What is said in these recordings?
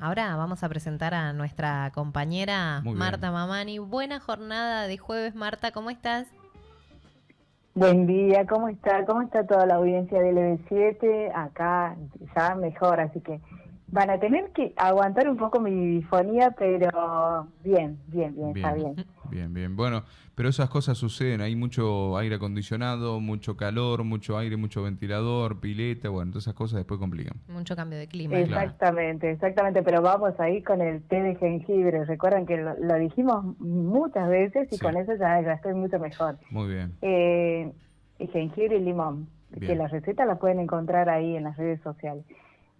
Ahora vamos a presentar a nuestra compañera Muy bien. Marta Mamani. Buena jornada de jueves, Marta, ¿cómo estás? Buen día, ¿cómo está? ¿Cómo está toda la audiencia del EB7? Acá ya mejor, así que van a tener que aguantar un poco mi bifonía, pero bien, bien, bien, está bien. Bien, bien. Bueno, pero esas cosas suceden. Hay mucho aire acondicionado, mucho calor, mucho aire, mucho ventilador, pileta. Bueno, todas esas cosas después complican. Mucho cambio de clima. Claro. Exactamente, exactamente, pero vamos ahí con el té de jengibre. Recuerdan que lo, lo dijimos muchas veces y Sí. con eso ya, ya estoy mucho mejor. Muy bien. Eh, y jengibre y limón, Bien. que la receta la pueden encontrar ahí en las redes sociales.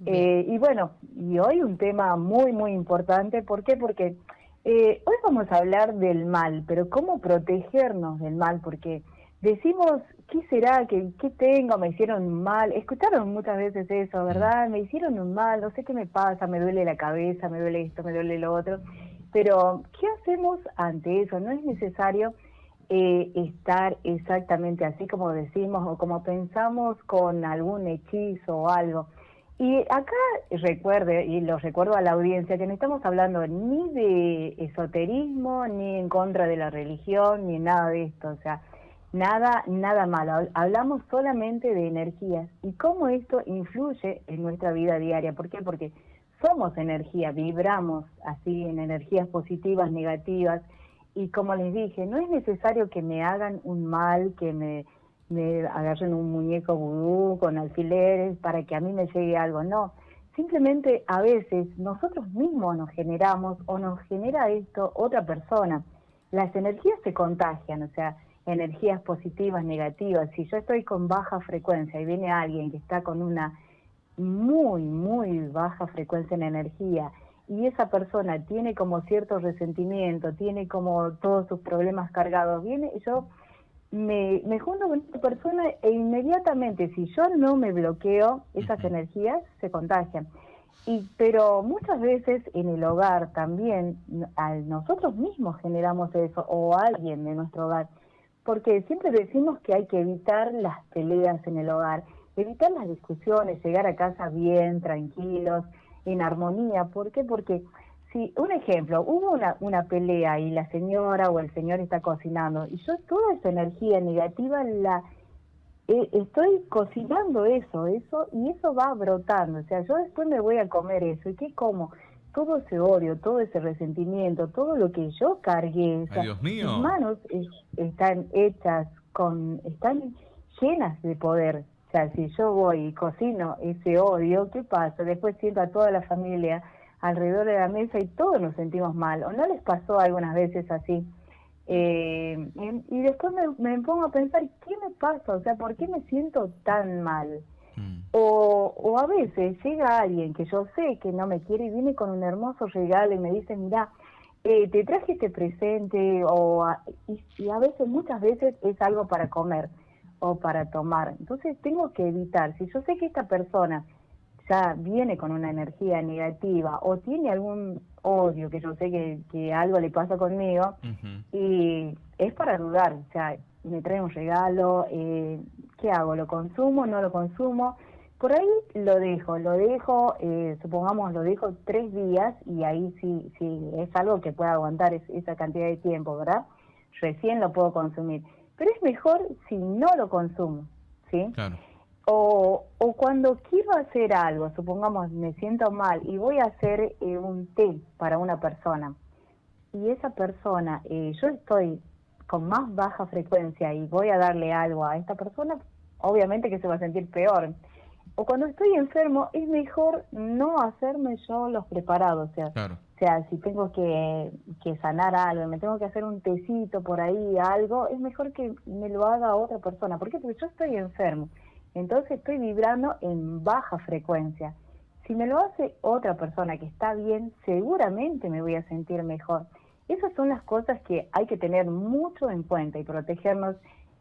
Eh, y bueno, y hoy un tema muy, muy importante. ¿Por qué? Porque eh, hoy vamos a hablar del mal, pero cómo protegernos del mal, porque decimos, ¿qué será? ¿Qué, qué tengo? ¿Me hicieron mal? Escucharon muchas veces eso, ¿verdad? Me hicieron un mal, no sé qué me pasa, me duele la cabeza, me duele esto, me duele lo otro. Pero, ¿qué hacemos ante eso? No es necesario eh, estar exactamente así como decimos o como pensamos con algún hechizo o algo. Y acá recuerde, y lo recuerdo a la audiencia, que no estamos hablando ni de esoterismo, ni en contra de la religión, ni nada de esto, o sea, nada, nada malo. Hab- Hablamos solamente de energías y cómo esto influye en nuestra vida diaria. ¿Por qué? Porque somos energía, vibramos así en energías positivas, negativas, y como les dije, no es necesario que me hagan un mal, que me, me agarren un muñeco vudú con alfileres para que a mí me llegue algo, no. Simplemente a veces nosotros mismos nos generamos o nos genera esto otra persona. Las energías se contagian, o sea, energías positivas, negativas. Si yo estoy con baja frecuencia y viene alguien que está con una muy, muy baja frecuencia en energía y esa persona tiene como cierto resentimiento, tiene como todos sus problemas cargados, viene y yo me, me junto con esta persona e inmediatamente, si yo no me bloqueo, esas energías se contagian. Y, pero muchas veces en el hogar también a nosotros mismos generamos eso o alguien de nuestro hogar, porque siempre decimos que hay que evitar las peleas en el hogar, evitar las discusiones, llegar a casa bien, tranquilos, en armonía. ¿Por qué? Porque si, un ejemplo, hubo una, una pelea y la señora o el señor está cocinando y yo toda esa energía negativa la eh, estoy cocinando eso, eso y eso va brotando. O sea, yo después me voy a comer eso y qué como todo ese odio, todo ese resentimiento, todo lo que yo cargué, o sea, Ay, Dios mío. mis manos es- están hechas con, están llenas de poder. O sea, si yo voy y cocino ese odio, ¿qué pasa? Después siento a toda la familia alrededor de la mesa y todos nos sentimos mal. ¿O no les pasó algunas veces así? Eh, y, después me, me pongo a pensar, ¿qué me pasa? O sea, ¿por qué me siento tan mal? Mm. O, o a veces llega alguien que yo sé que no me quiere y viene con un hermoso regalo y me dice, mira, eh, te traje este presente, o a- y, y a veces, muchas veces es algo para comer o para tomar. Entonces tengo que evitar, si yo sé que esta persona ya viene con una energía negativa o tiene algún odio, que yo sé que, que algo le pasa conmigo, y es para dudar, o sea, me trae un regalo, eh, ¿qué hago? ¿Lo consumo? ¿No lo consumo? Por ahí lo dejo, lo dejo, eh, supongamos lo dejo tres días y ahí sí, sí es algo que pueda aguantar es- esa cantidad de tiempo, ¿verdad? Recién lo puedo consumir. Pero es mejor si no lo consumo, ¿sí? Claro. O, o cuando quiero hacer algo, supongamos me siento mal y voy a hacer eh, un té para una persona y esa persona, eh, yo estoy con más baja frecuencia y voy a darle algo a esta persona, obviamente que se va a sentir peor. O cuando estoy enfermo, es mejor no hacerme yo los preparados, o sea, Claro. o sea, si tengo que, que sanar algo, me tengo que hacer un tecito por ahí, algo, es mejor que me lo haga otra persona. ¿Por qué? Porque yo estoy enfermo. Entonces estoy vibrando en baja frecuencia. Si me lo hace otra persona que está bien, seguramente me voy a sentir mejor. Esas son las cosas que hay que tener mucho en cuenta y protegernos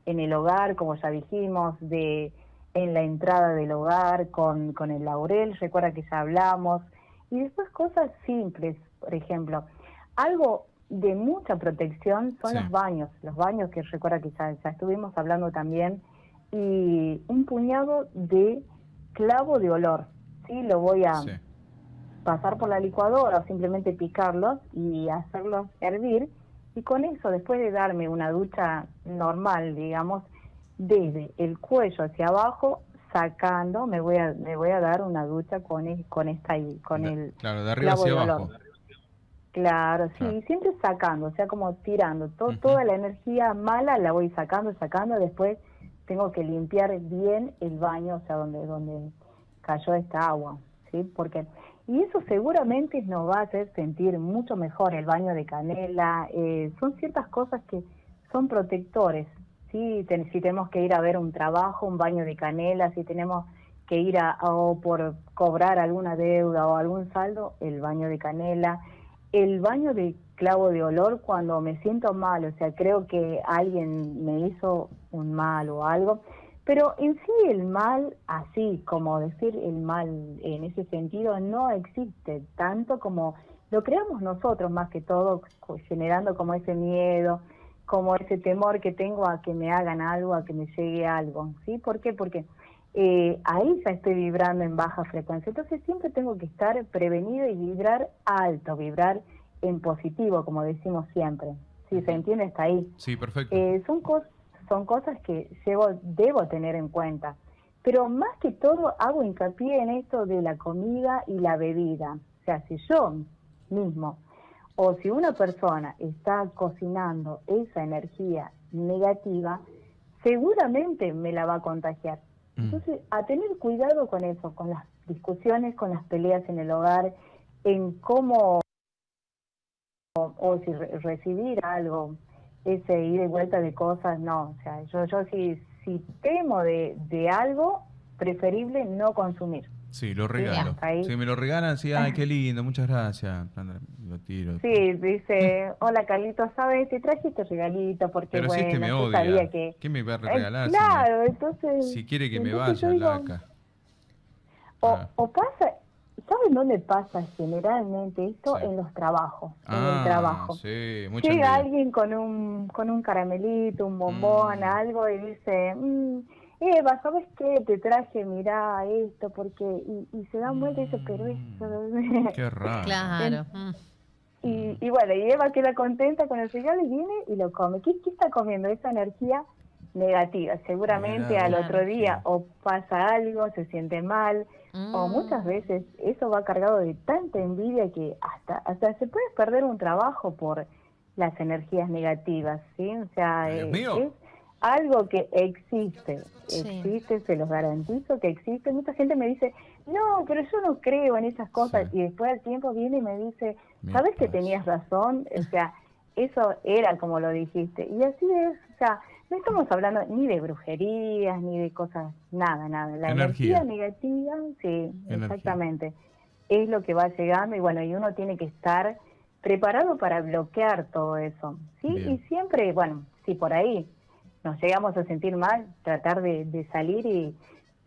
en el hogar, como ya dijimos, de en la entrada del hogar con, con el laurel, recuerda que ya hablamos, y después cosas simples, por ejemplo, algo de mucha protección son Sí. los baños, los baños que recuerda que ya, ya estuvimos hablando también, y un puñado de clavo de olor, ¿sí? Lo voy a, Sí. pasar por la licuadora o simplemente picarlos y hacerlos hervir. Y con eso, después de darme una ducha normal, digamos, desde el cuello hacia abajo, sacando, me voy a, me voy a dar una ducha con, el, con esta con el claro, de arriba hacia abajo. Claro, sí, siempre sacando, o sea, como tirando. Toda la energía mala la voy sacando, sacando, después tengo que limpiar bien el baño, o sea, donde, donde cayó esta agua, ¿sí? Porque, y eso seguramente nos va a hacer sentir mucho mejor el baño de canela, eh, son ciertas cosas que son protectores, ¿sí? si tenemos que ir a ver un trabajo, un baño de canela, si tenemos que ir a, o por cobrar alguna deuda o algún saldo, el baño de canela, el baño de clavo de olor cuando me siento mal, o sea, creo que alguien me hizo un mal o algo, pero en sí el mal, así como decir el mal en ese sentido, no existe tanto como lo creamos nosotros más que todo, generando como ese miedo, como ese temor que tengo a que me hagan algo, a que me llegue algo, ¿sí? ¿Por qué? Porque eh, ahí ya estoy vibrando en baja frecuencia. Entonces siempre tengo que estar prevenido y vibrar alto, vibrar en positivo, como decimos siempre. Si se entiende, está ahí. Sí, perfecto. Eh, son, son cosas que llevo, debo tener en cuenta. Pero más que todo hago hincapié en esto de la comida y la bebida. O sea, si yo mismo o si una persona está cocinando esa energía negativa, seguramente me la va a contagiar. Mm. Entonces, a tener cuidado con eso, con las discusiones, con las peleas en el hogar, en cómo o, si recibir algo, ese ir y vuelta de cosas, no, o sea, yo, yo si, si temo de, de algo, preferible no consumir. Sí, lo regalo. Si me lo regalan, sí, ay, qué lindo, muchas gracias. Lo tiro. Sí, dice, hola Carlito, ¿sabes? Te traje este regalito porque, Pero bueno, si es que me odia. que... ¿Qué me va a regalar? claro, entonces... Si quiere que me vaya, laca. O, ah. o pasa, ¿saben dónde pasa generalmente esto? En los trabajos, en el ah, trabajo. Sí, Llega alguien con un, con un caramelito, un bombón, mm. algo y dice... Mmm, Eva, ¿sabes qué? Te traje, mirá esto, porque. Y, se dan vuelta y dice, pero. Mm, qué raro. Claro. Mm. Y, y, bueno, y Eva queda contenta con el regalo y viene y lo come. ¿Qué, qué está comiendo? Esa energía negativa. Seguramente al otro día o pasa algo, se siente mal, o mm. muchas veces eso va cargado de tanta envidia que hasta, hasta se puede perder un trabajo por las energías negativas, ¿sí? O sea, es, algo que existe, existe, se los garantizo que existe. Mucha gente me dice, no, pero yo no creo en esas cosas. Y después al tiempo viene y me dice, ¿sabes que tenías razón? O sea, eso era como lo dijiste. Y así es, o sea, no estamos hablando ni de brujerías, ni de cosas, nada, nada. La energía, negativa, sí, exactamente. Es lo que va llegando y bueno, y uno tiene que estar preparado para bloquear todo eso. ¿sí? Y siempre, bueno, sí, por ahí nos llegamos a sentir mal, tratar de, salir y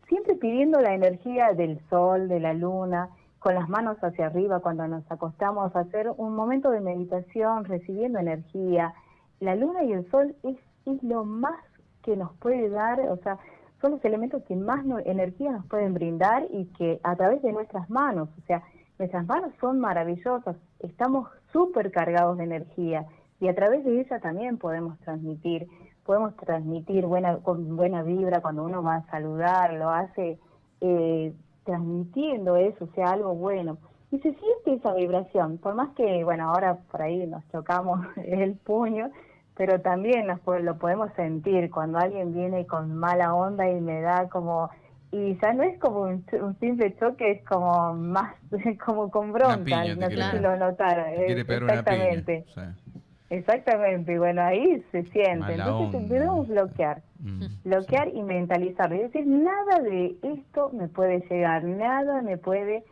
siempre pidiendo la energía del sol, de la luna, con las manos hacia arriba cuando nos acostamos hacer un momento de meditación, recibiendo energía. La luna y el sol es, lo más que nos puede dar, o sea, son los elementos que más energía nos pueden brindar y que a través de nuestras manos, o sea, nuestras manos son maravillosas, estamos súper cargados de energía y a través de ella también podemos transmitir podemos transmitir buena, con buena vibra cuando uno va a saludar, lo hace eh, transmitiendo eso, o sea, algo bueno. Y se siente esa vibración, por más que, bueno, ahora por ahí nos chocamos el puño, pero también nos, lo podemos sentir cuando alguien viene con mala onda y me da como y ya no es como un, simple choque, es como más, como con bronca, no sé si lo notaron. Exactamente. Exactamente, bueno, ahí se siente. Entonces debemos bloquear, mm, bloquear y mentalizar. Es decir, nada de esto me puede llegar, nada me puede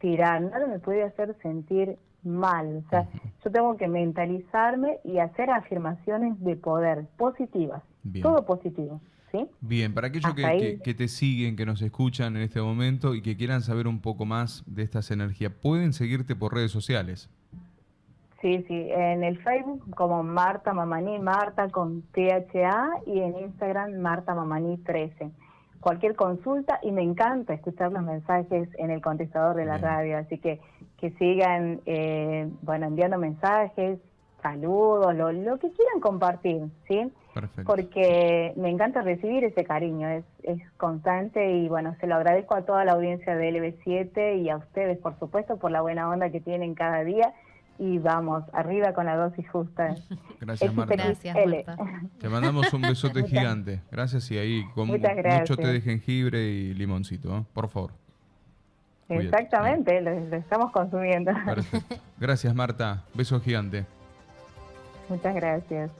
tirar, nada me puede hacer sentir mal. O sea, yo tengo que mentalizarme y hacer afirmaciones de poder positivas, todo positivo. ¿sí? Bien, para aquellos que, que, te siguen, que nos escuchan en este momento y que quieran saber un poco más de estas energías, ¿pueden seguirte por redes sociales? Sí, sí, en el Facebook como Marta Mamaní, Marta con THA y en Instagram Marta Mamaní 13. cualquier consulta y me encanta escuchar los mensajes en el contestador de la Bien. radio, así que que sigan, eh, bueno, enviando mensajes, saludos, lo, lo que quieran compartir, ¿sí? Perfecto. Porque me encanta recibir ese cariño, es, es constante y bueno, se lo agradezco a toda la audiencia de LB7 y a ustedes, por supuesto, por la buena onda que tienen cada día y vamos, arriba con la dosis justa. Gracias, Marta. Gracias. Marta. Te mandamos un besote Muchas- gigante. Gracias y ahí con mucho té de jengibre y limoncito, ¿eh? por favor. Exactamente, lo, lo estamos consumiendo. Perfecto. Gracias, Marta. Beso gigante. Muchas gracias.